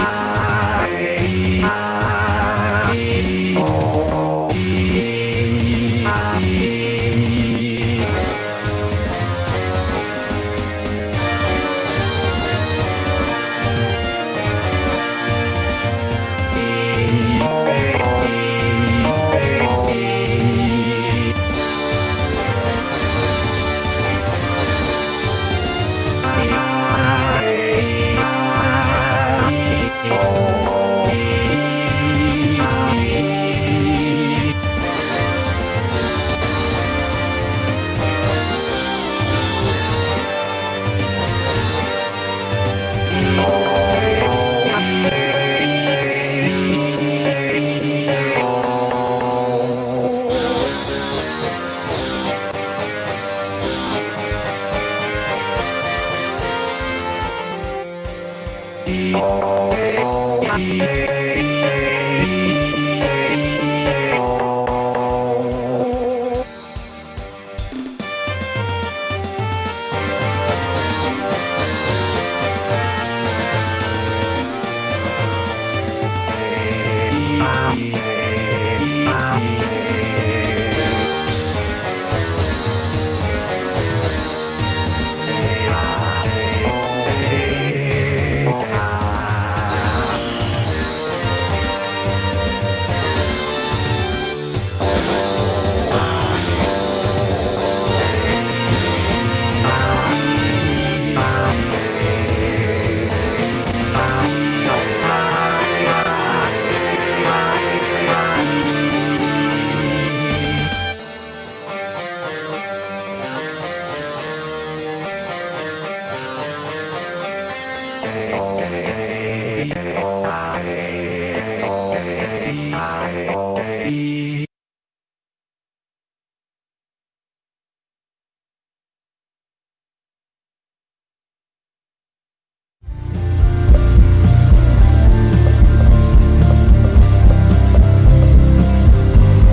Ah. Oh, Bye.